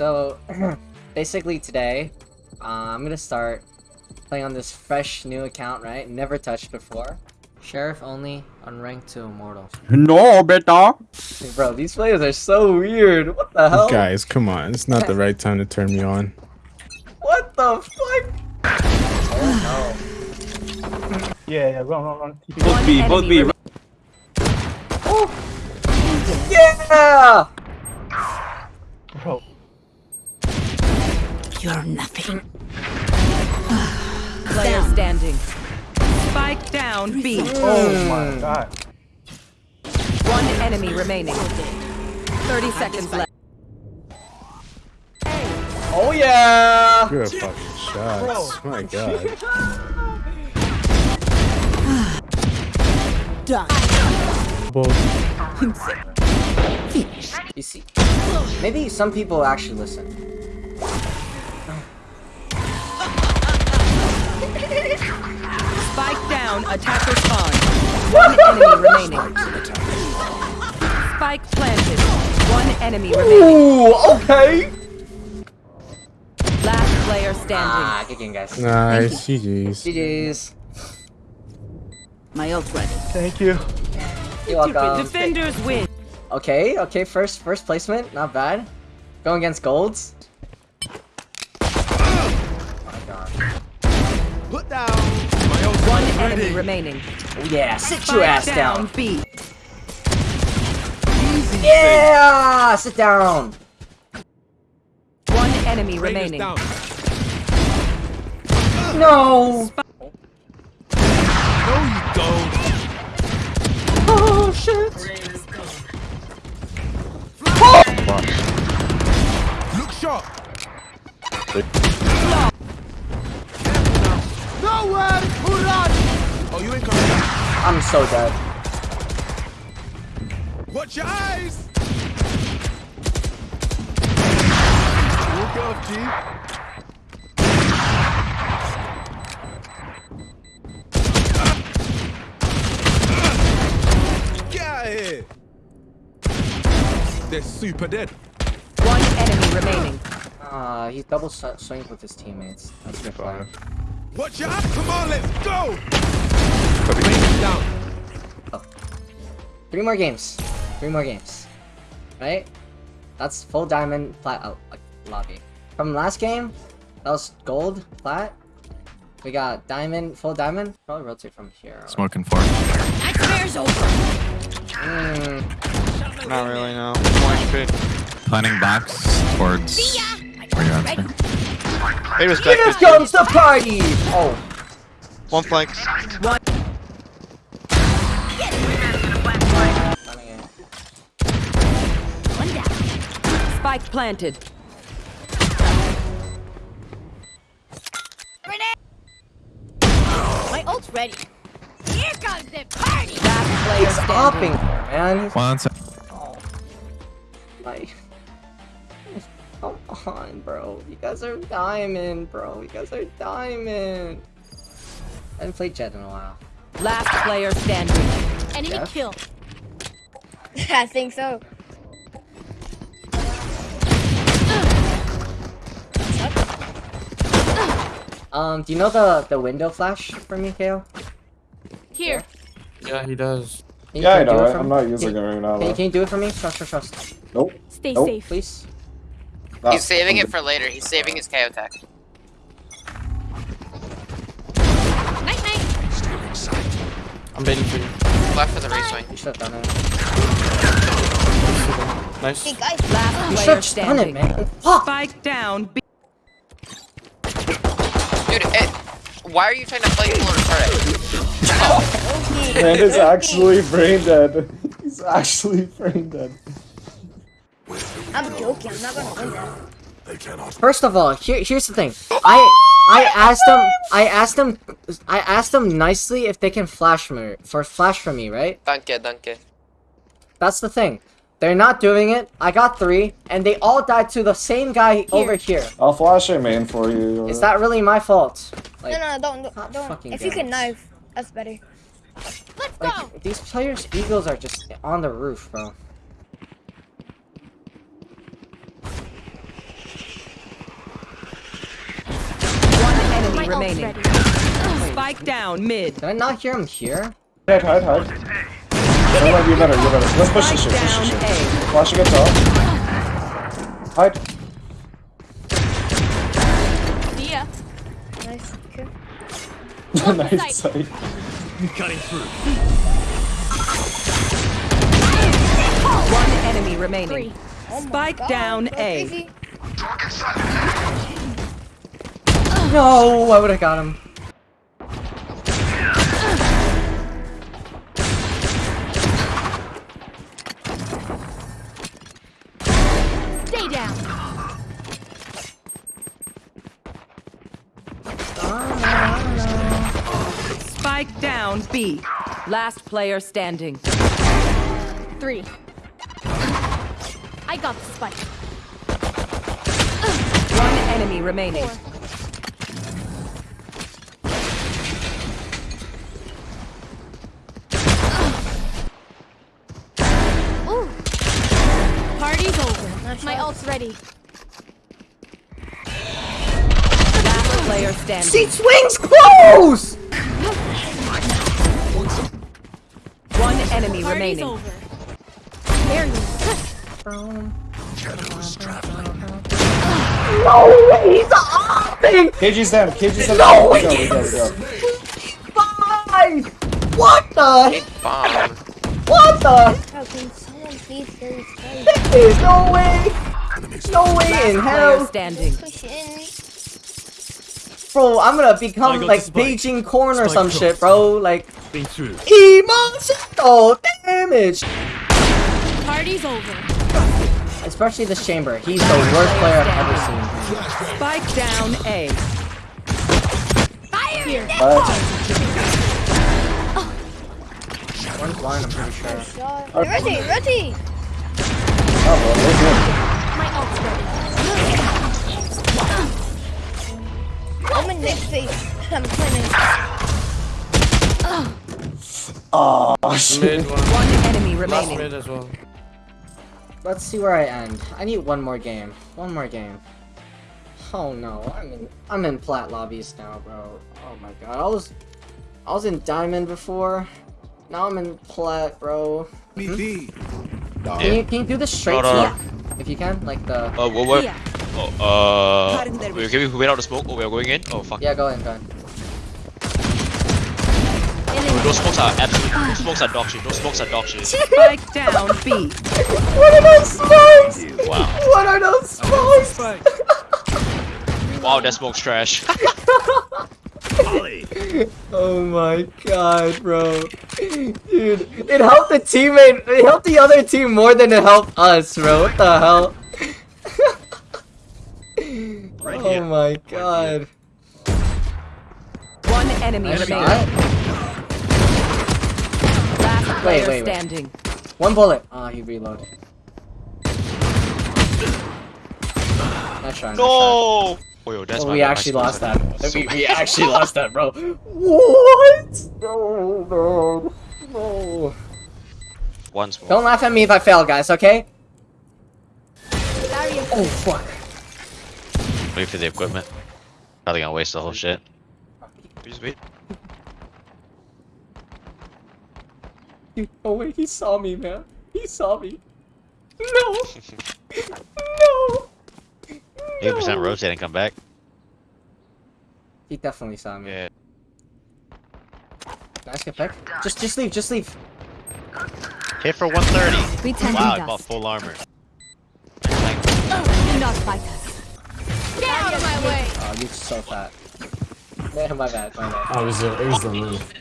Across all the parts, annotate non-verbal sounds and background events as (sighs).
So, (clears throat) basically today, uh, I'm gonna start playing on this fresh new account, right? Never touched before. Sheriff only on rank 2 immortal. No, beta. Hey, bro, these players are so weird. What the hell? Guys, come on. It's not the right time to turn me on. (laughs) What the fuck? Oh Yeah, yeah, run, run, run. Both B, both B. no. Yeah! You're nothing. (sighs) Player standing. Spike down B. oh mm. my god. One enemy remaining. 30 seconds left. Oh yeah! Good fucking shots. My god. (laughs) (sighs) Done. Both. You see, maybe some people actually listen. Spike down. Attacker spawn. One enemy remaining. Spike planted. One enemy remaining. Ooh, okay! Last player standing. Ah, good game, guys. Nice. GG's. GG's. My ult ready. Thank you. You're welcome. Defenders win. Okay, okay, first first placement, not bad. Going against golds. Oh my god. One enemy remaining. Oh yeah, sit Spike your ass down. B. Yeah, sit down. One enemy remaining. No. Oh shit. Look sharp. Oh, you ain't coming. I'm so dead. Watch your eyes. Walk it off, G. Get out of here. They're super dead. One enemy remaining. Ah, he double sw- swings with his teammates. That's good play. Watch your eyes. Come on, let's go. Rain it down. Three more games. Three more games. Right? That's full diamond plat oh, lobby. From last game, that was gold flat. We got diamond, full diamond. Probably rotate from here. Smoking for. Nightmare's over. Mm, Not really, no. One HP. Planning box towards where you're at. sir. Hey, here respect. comes the party! Oh, One flank. coming in. One down. Spike planted. My ult's ready. Here comes the party. Last player Stopping standing. there, man. One You guys are diamond, bro. You guys are diamond. I haven't played Jett in a while. Last player standing. Enemy Yeah. kill. (laughs) I think so. Um, do you know the the window flash for me, KAY/O? Here. Yeah, he does. Can Yeah, I can you do know. it Right? I'm not using Can- it right now. Can, you- can you do it for me? Trust, trust, trust. Nope. Stay Nope. safe. Please. Nah, He's saving it for later. He's saving his KAY/O tech. Night night. I'm baiting for you. Left for the reswing. You should have done eh? it. Nice. Hey guys. Last You should player have it, man. Fuck! Spike down B. Dude, it, why are you trying to play full retarded? (laughs) Man is actually brain dead. He's actually brain dead. (laughs) I'm joking. I'm not gonna win that. First of all, here, here's the thing. I I asked them I asked them I asked them nicely if they can flash me for flash for me, right? Danke, danke. That's the thing. They're not doing it. I got three, and they all died to the same guy over here. I'll flash a main for you. Is that really my fault? Like, no, no, don't, don't. don't. fucking If you can knife, that's better. Let's go. these players' eagles are just on the roof, bro. Remaining. ready. Spike down mid. Did I not hear him here? Hide, hide, hide. No, no, you better, you better. Let's push this Spike shit, push this shit. A. Flash against top. Hide. See ya. Nice. Okay. (laughs) nice sight. One enemy remaining. Three. Oh Spike God, down so A. crazy. No, I would have got him. Stay down. Spike down B. Last player standing. Three. I got the spike. One enemy remaining. Four. Party's over. My ult's ready. Last player standing. Seat swings close! One enemy Party's remaining. over. There you No way, he's hopping! KG's down, KG's down. No, we go, go, go. Five! What the? Bomb. What the? How can please hear his voice? There's no way! No way in Last player hell! standing. Bro, I'm gonna become like. Beijing corn or some shit, bro. Like, Been through. emotional damage! Party's over. Especially this chamber. He's the worst player I've ever seen. Spike down A. Fire! One's blind, I'm pretty sure. Shot. Ready, ready. Oh, well, we're My ult's ready. I'm in next phase. I'm planning. Oh, shit. One. One enemy Last remaining. mid as well. Let's see where I end. I need one more game. One more game. Oh no, I'm in I'm in plat lobbies now, bro. Oh my god. I was I was in diamond before. Now I'm in plat, bro. BB. Can you can you do this straight No, no, to me? If you can, like the Uh, what, what? Yeah. Oh, uh, wait, can we wait out the smoke? Oh, we are going in? Oh, fuck. Yeah, go in, go in. Oh, those smokes are absolute, those smokes are dog shit, those smokes are dog shit. (laughs) Spike down B. What are those smokes? Wow. What are those smokes? (laughs) Wow, that smoke's trash. (laughs) Oh my god, bro. Dude, it helped the teammate, it helped the other team more than it helped us, bro. What the hell? (laughs) oh my god. One enemy Nice shot. Last Wait, player wait, wait. standing. One bullet. Ah, he reloaded. Nice try, nice try. No! Oh, yo, that's Oh, we bad, actually lost are- that. so We, we (laughs) actually (laughs) lost that, bro. What? No, no, no. One smoke. Don't laugh at me if I fail, guys, okay? Barrier. Oh, fuck. Wait for the equipment. Probably gonna waste the whole shit. Please wait. Oh wait, he saw me, man. He saw me. (laughs) No! no! 80% rotate and come back. He definitely saw me. Yeah. Nice get pick. Just, just leave, just leave. Hit for 130. Pretending Wow, I dust. bought full armor. Oh, do not fight us. Get out of my way. Oh, you're so fat. Yeah, my bad, my bad. Oh, it was, a, it was the move.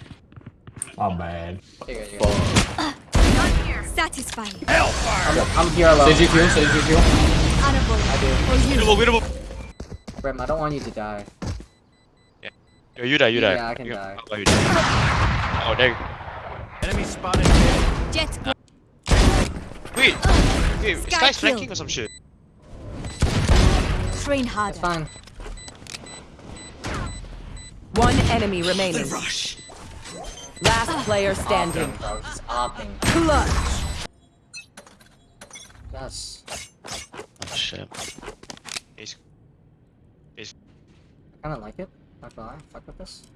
Oh, bad. Here you go. Satisfying. Hellfire! I'm, I'm here alone. Sage kill, Sage kill. Honorable. I do. Winnable, winnable. Rem, I don't want you to die. Yeah. Yo, you die, you die. Yeah, I can You- die. Oh, you die. Oh, there. Enemy spotted. Jett. Wait, wait, this Sky guy's kill. flanking or some shit. Train It's harder. fine. One enemy remaining. Rush. Last player standing. Bro, he's opping. Clutch. Yes. Shit. He's I kinda like it. Not gonna lie, fuck with this.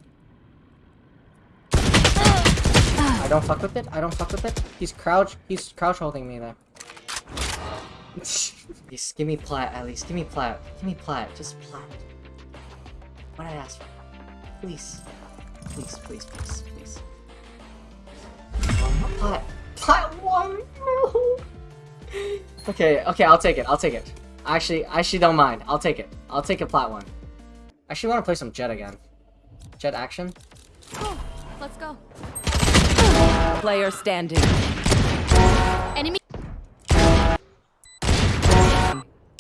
I don't fuck with it. I don't fuck with it. He's crouch. He's crouch holding me there. (laughs) Please give me plat at least. Give me plat. Give me plat. Just plat. What I ask for. Please. Please, please, please, please. Plat. Plat one. No. (laughs) Okay, okay, I'll take it. I'll take it. Actually, I actually don't mind. I'll take it. I'll take a plat one. I actually, want to play some Jett again. Jett action. Let's go. Player standing. Enemy.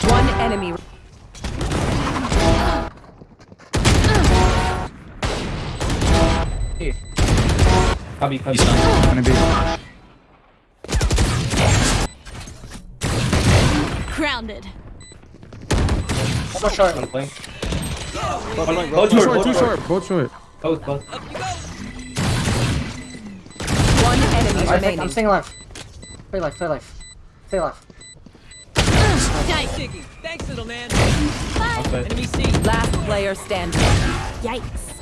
One enemy. Here. Cubby, cubby. Gonna be. Grounded. One more short. One blink. Both Two short, short, both two short. short. Both short. Both, both. One enemy Alright, I'm staying alive. Stay alive, stay alive. Stay alive. Nice. Thanks, little man. Okay. Enemy C. Last player standing. Yikes.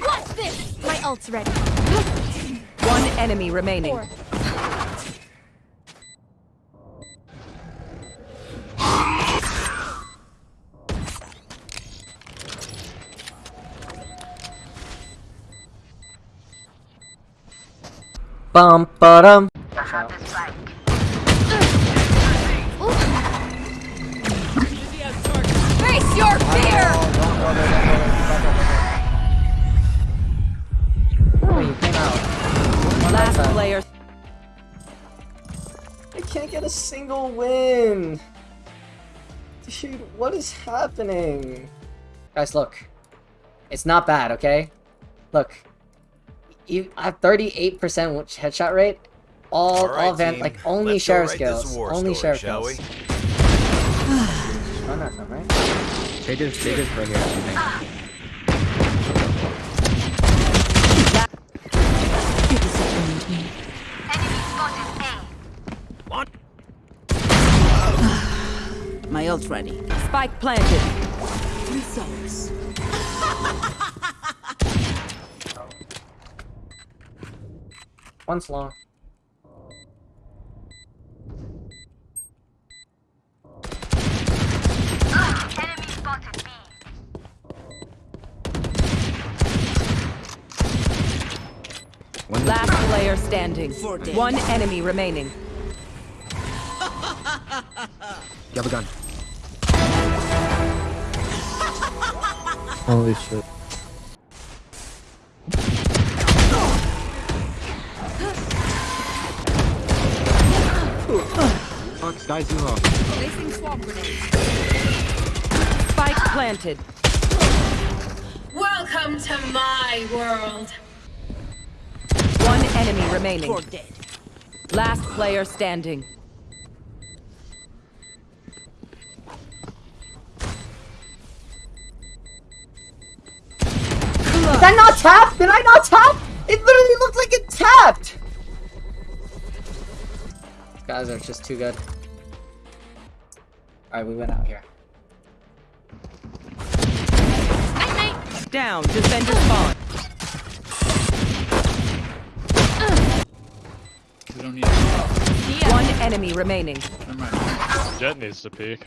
Watch this. My ult's ready. One enemy remaining. Four. Bum ba dum. Face your fear. Oh, you came out. One Last last player. I can't get a single win. Dude, what is happening? Guys, look. It's not bad, okay? Look. You I have 38% headshot rate. All, All right, all van, team. like only Let's go sheriff write this skills. Only story, sheriff shall skills. we? Run at them, right? They just, they just right here. I think. (sighs) My ult's ready. Spike planted. Results. (laughs) Once long. Last player standing. One enemy remaining. You have a gun. Holy shit. Sky Zero. Placing swamp grenade. Spike planted. Welcome to my world. One enemy remaining. Last player standing. Did I not tap? Did I not tap? It literally looked like it tapped! These guys are just too good. Alright, we went out here. Night night. Down. Defender spawn. One enemy remaining. Jett needs to peek.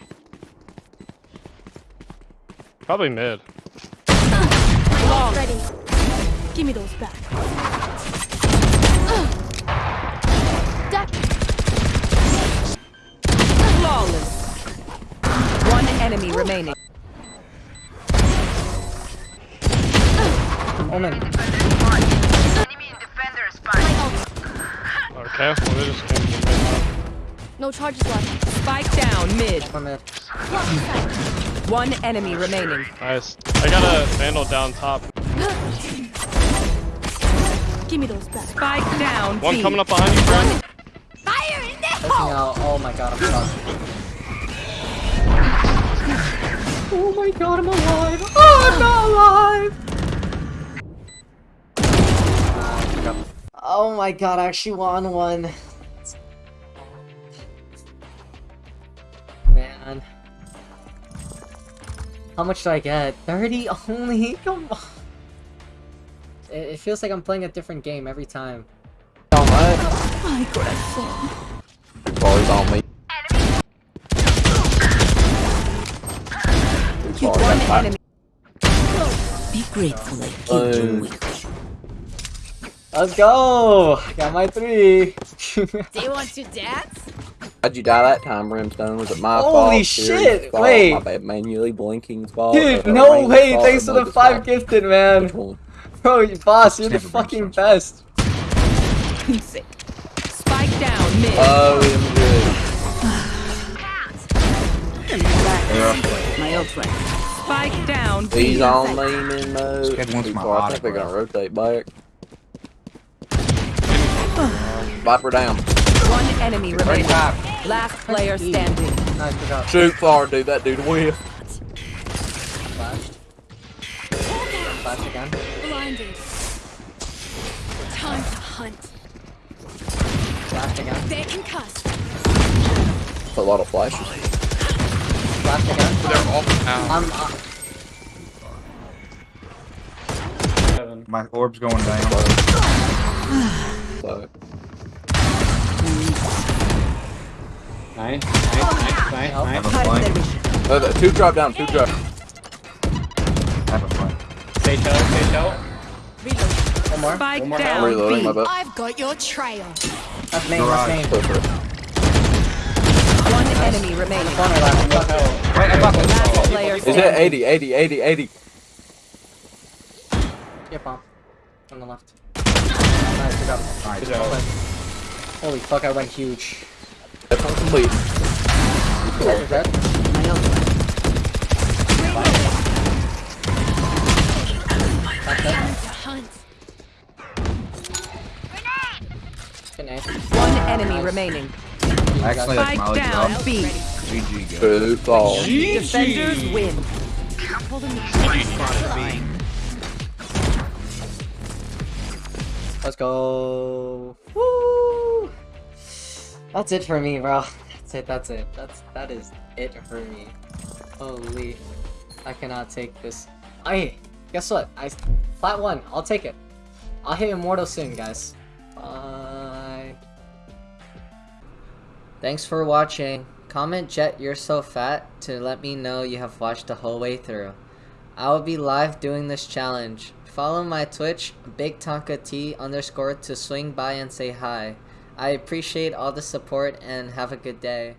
Probably mid. Long. Ready. Give me those back. Enemy remaining. Omen. Okay, well they just came to mid. No charges left. Spike down mid. One mid. One enemy remaining. Nice. I got a vandal down top. Give me those back. Spike down. One B. coming up behind you, friend. Fire in there. Looking out. Oh my god, I'm stuck. Oh my god, I'm alive! Oh, I'm not alive! Oh my god, I actually won one. Man. How much do I get? 30 (laughs) only? Come on. It, it feels like I'm playing a different game every time. Oh, My corazón. Balls on me. One enemy. Be grateful I killed you with. Let's go! Got my three! (laughs) Do you want to dance? How'd you die that time, Brimstone? Was it my Holy fault? shit, Sirius' fault, wait. My bad, manually blinking's fault. Dude, no way! fault, Thanks or to the five fault? gifted, man! Bro, you boss, you're the fucking best! Spike down mid. Oh, I'm good. My old friend. Spike down He's B. on maiming mode. kid wants my I think they're gonna rotate back. Viper down. One enemy remaining. Last player standing. Nice, good job. Shoot far, dude. That dude will. Flashed. Flash again. Blinded. Time to hunt. Flashed again. They can cuss. A lot of flashes. Flashed again. They're all down. I'm. Uh, Seven. My orb's going down. So, Nice, nice, nice, nice, Nope. Have nice. a flank. uh, the- two drop down. Two drop. Have a flank. Stay chill, stay chill. one more. Spike One more I'm down reloading B. my butt. I've got your trail. That's main, that's main. Go for it. One enemy remaining. Corner left. What hell? Wait, I got Last player Is it 80, 80, 80, 80? Get bomb. On the left. Nice, good job. Holy fuck, I went huge. That's one complete. Is that? My old friend. That's it. Time to hunt. Good night. One enemy remaining. Actually, that's Spike down. B. GG, guys. Two ball. Defenders win. Let's go. Woo! That's it for me, bro. That's it. That's it. That's that is it for me. Holy, I cannot take this. I guess what? I flat one. I'll take it. I'll hit immortal soon, guys. Bye. Thanks for watching. Comment Jett you're so fat to let me know you have watched the whole way through. I will be live doing this challenge. Follow my Twitch, Big T underscore to swing by and say hi. I appreciate all the support and have a good day.